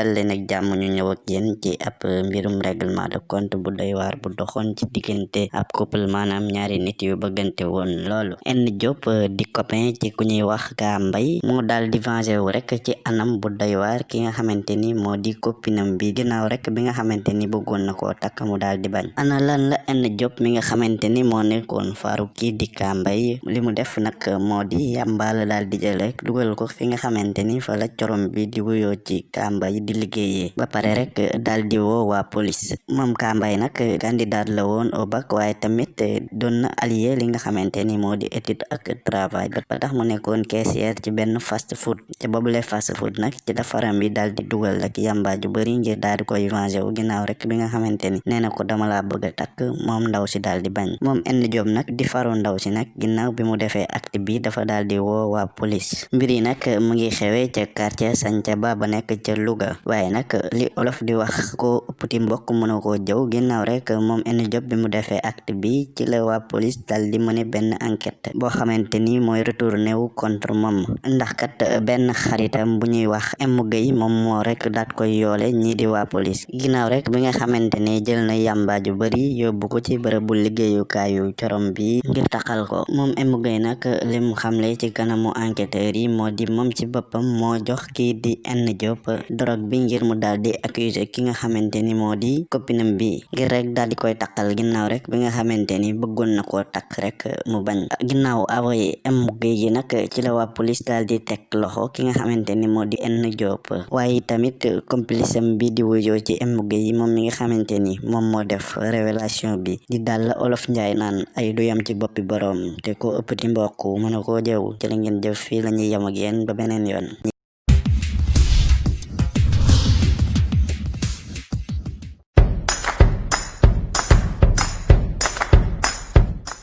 dal leen ak jàmm ñu ñëw ak yéen ci ab mbirum règlement de compte bu doy waar bu doxoon ci diggante ab couple maanaam ñaari nit yu bëggante woon loolu. Enn Diop di copain ci ku ñuy wax gaa mbay moo daal di venger wu rek ci anam bu doy waar ki nga xamante ni moo di copinam bi. Ginnaaw rek bi nga xamante ni bëggoon na koo takk mu daal di bañ. Ana lan la enn Diop mi nga xamante ni moo nekkoon faaru di kaa mbay li def nag moo di yàmbaala daal di jël rek dugal ko fi nga xamante ni fa la corom bi di wuyoo ci kambay di liggéeyee ba pare rek daal di woo waa police moom kambay nag candidat la woon au bac waaye tamit doon na allié li nga xamante ni moo di étude ak travail ba tax mu nekkoon caissière ci benn fast food. Ci boobule fast food nag ci dafaram bi daal di dugal rek yamba ju bëri ngir daal di koy venger wu ginnaaw rek bi nga xamante ni nee na ko dama laa bëgg a takk moom ndaw si daal di bañ moom enn job nag di faru ndaw si nag ginnaaw bi mu defee acte bi dafa daal di woo waa police mbir yi nag mu ngi xewee ca quartier Santhiaba ba nekk ca Louga waaye nag li olof di wax ko ëppti mbokk mënu koo jëw ginnaaw rek moom enn job bi mu defee acte bi ci la waa police daal di mëne benn enquête retourné wu contre moom ndax kat benn xaritam bu ñuy wax M Gueye moom moo rek daat koy yoole ñii di waa police ginnaaw rek bi nga xamante jël na yàmbaa ju bari yóbbu ko ci bërëbu liggéeyukaayu corom bi. Ngir taxal ko moom M Gueye nag lim xamle ci kanamu enquêteur yi moo di moom ci boppam moo jox kii di enn Diop drogue bi ngir mu daal di accuser ki nga xamante ni moo di copinam bi ngir rek daal di koy takkal ginnaaw rek bi nga xamante ni bëggoon na koo takk rek mu bañ ginnaaw avoye M Gueye gi nag ci la waa police daal di teg loxo ki nga xamante ni moo di enn Diop waaye tamit complice bi di wuyoo ci M Gueye yi moom mi nga xamante ni moom moo def révélation bi. Di daal la olof njaay naan ay du yam ci boppi boroom te ko ëpp ti mbokk mën a koo jëw ci la ngeen jëf fii la ñuy yem ak yéen ba beneen yoon